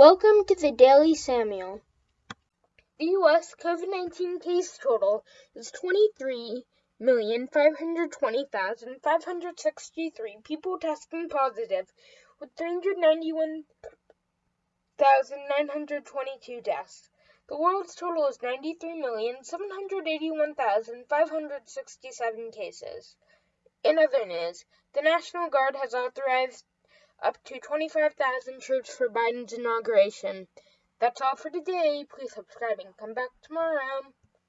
Welcome to the Daily Samuel. The U.S. COVID 19 case total is 23,520,563 people testing positive, with 391,922 deaths. The world's total is 93,781,567 cases. In other news, the National Guard has authorized up to 25,000 troops for Biden's inauguration. That's all for today. Please subscribe and come back tomorrow.